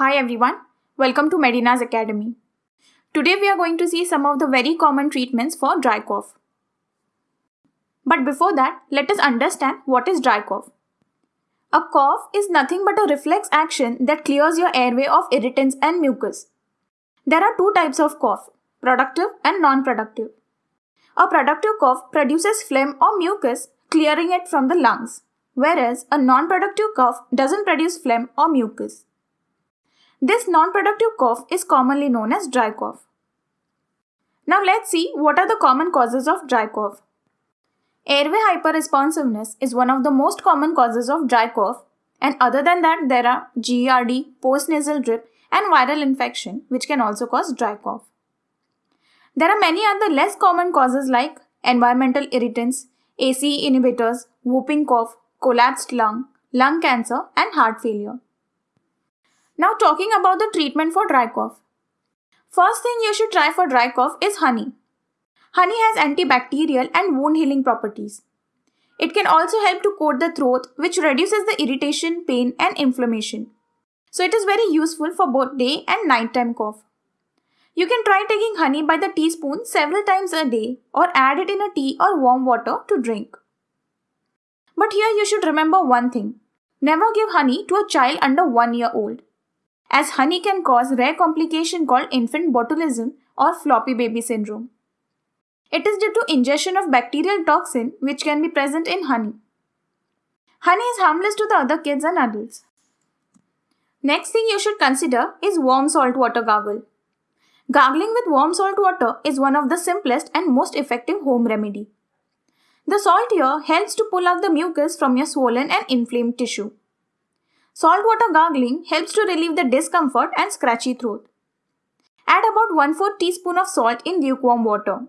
Hi everyone, welcome to Medina's Academy. Today we are going to see some of the very common treatments for dry cough. But before that, let us understand what is dry cough. A cough is nothing but a reflex action that clears your airway of irritants and mucus. There are two types of cough, productive and non-productive. A productive cough produces phlegm or mucus, clearing it from the lungs, whereas a non-productive cough doesn't produce phlegm or mucus. This non-productive cough is commonly known as dry cough. Now let's see what are the common causes of dry cough. Airway hyperresponsiveness is one of the most common causes of dry cough and other than that there are GERD, postnasal drip and viral infection which can also cause dry cough. There are many other less common causes like environmental irritants, ACE inhibitors, whooping cough, collapsed lung, lung cancer and heart failure. Now talking about the treatment for dry cough. First thing you should try for dry cough is honey. Honey has antibacterial and wound healing properties. It can also help to coat the throat which reduces the irritation, pain and inflammation. So it is very useful for both day and nighttime cough. You can try taking honey by the teaspoon several times a day or add it in a tea or warm water to drink. But here you should remember one thing. Never give honey to a child under 1 year old. As honey can cause rare complication called infant botulism or floppy baby syndrome. It is due to ingestion of bacterial toxin which can be present in honey. Honey is harmless to the other kids and adults. Next thing you should consider is warm salt water gargle. Gargling with warm salt water is one of the simplest and most effective home remedy. The salt here helps to pull out the mucus from your swollen and inflamed tissue. Salt water gargling helps to relieve the discomfort and scratchy throat. Add about 1 4 teaspoon of salt in lukewarm water.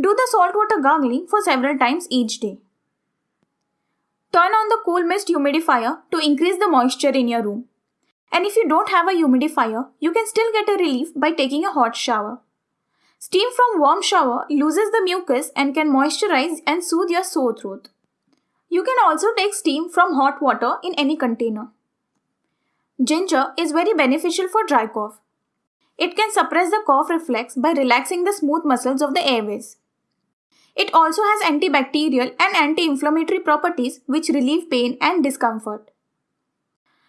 Do the saltwater gargling for several times each day. Turn on the cool mist humidifier to increase the moisture in your room. And if you don't have a humidifier, you can still get a relief by taking a hot shower. Steam from warm shower loses the mucus and can moisturize and soothe your sore throat. You can also take steam from hot water in any container. Ginger is very beneficial for dry cough. It can suppress the cough reflex by relaxing the smooth muscles of the airways. It also has antibacterial and anti-inflammatory properties which relieve pain and discomfort.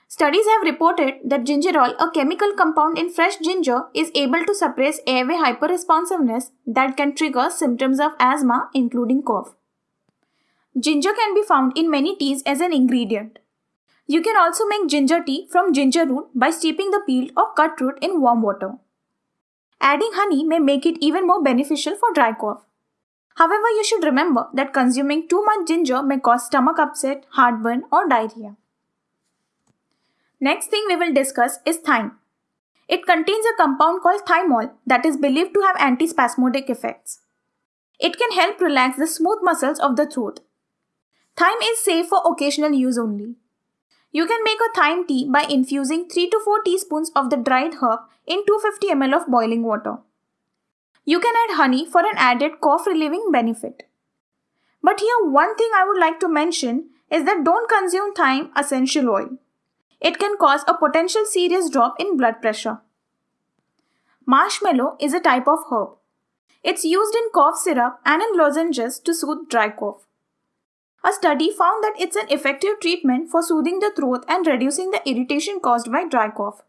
Studies have reported that gingerol, a chemical compound in fresh ginger, is able to suppress airway hyperresponsiveness that can trigger symptoms of asthma including cough. Ginger can be found in many teas as an ingredient. You can also make ginger tea from ginger root by steeping the peeled or cut root in warm water. Adding honey may make it even more beneficial for dry cough. However, you should remember that consuming too much ginger may cause stomach upset, heartburn, or diarrhea. Next thing we will discuss is thyme. It contains a compound called thymol that is believed to have antispasmodic effects. It can help relax the smooth muscles of the throat. Thyme is safe for occasional use only. You can make a thyme tea by infusing 3 to 4 teaspoons of the dried herb in 250 ml of boiling water. You can add honey for an added cough relieving benefit. But here one thing I would like to mention is that don't consume thyme essential oil. It can cause a potential serious drop in blood pressure. Marshmallow is a type of herb. It's used in cough syrup and in lozenges to soothe dry cough. A study found that it's an effective treatment for soothing the throat and reducing the irritation caused by dry cough.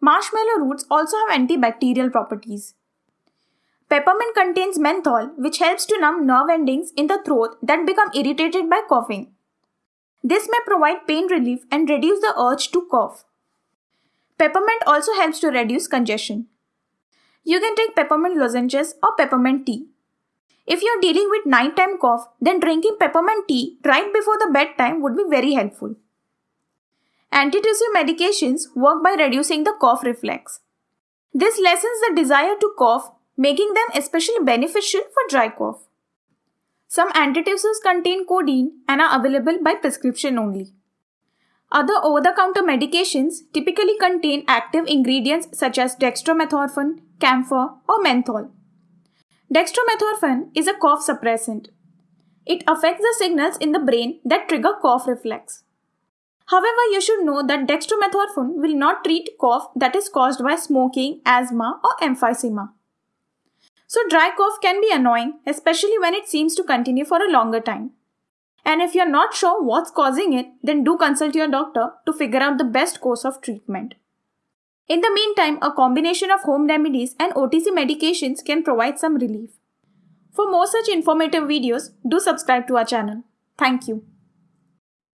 Marshmallow roots also have antibacterial properties. Peppermint contains menthol, which helps to numb nerve endings in the throat that become irritated by coughing. This may provide pain relief and reduce the urge to cough. Peppermint also helps to reduce congestion. You can take peppermint lozenges or peppermint tea. If you're dealing with nighttime cough, then drinking peppermint tea right before the bedtime would be very helpful. Antitussive medications work by reducing the cough reflex. This lessens the desire to cough making them especially beneficial for dry cough. Some antitussives contain codeine and are available by prescription only. Other over-the-counter medications typically contain active ingredients such as dextromethorphan, camphor, or menthol. Dextromethorphan is a cough suppressant. It affects the signals in the brain that trigger cough reflex. However, you should know that dextromethorphan will not treat cough that is caused by smoking, asthma, or emphysema. So, dry cough can be annoying, especially when it seems to continue for a longer time. And if you're not sure what's causing it, then do consult your doctor to figure out the best course of treatment. In the meantime, a combination of home remedies and OTC medications can provide some relief. For more such informative videos, do subscribe to our channel. Thank you.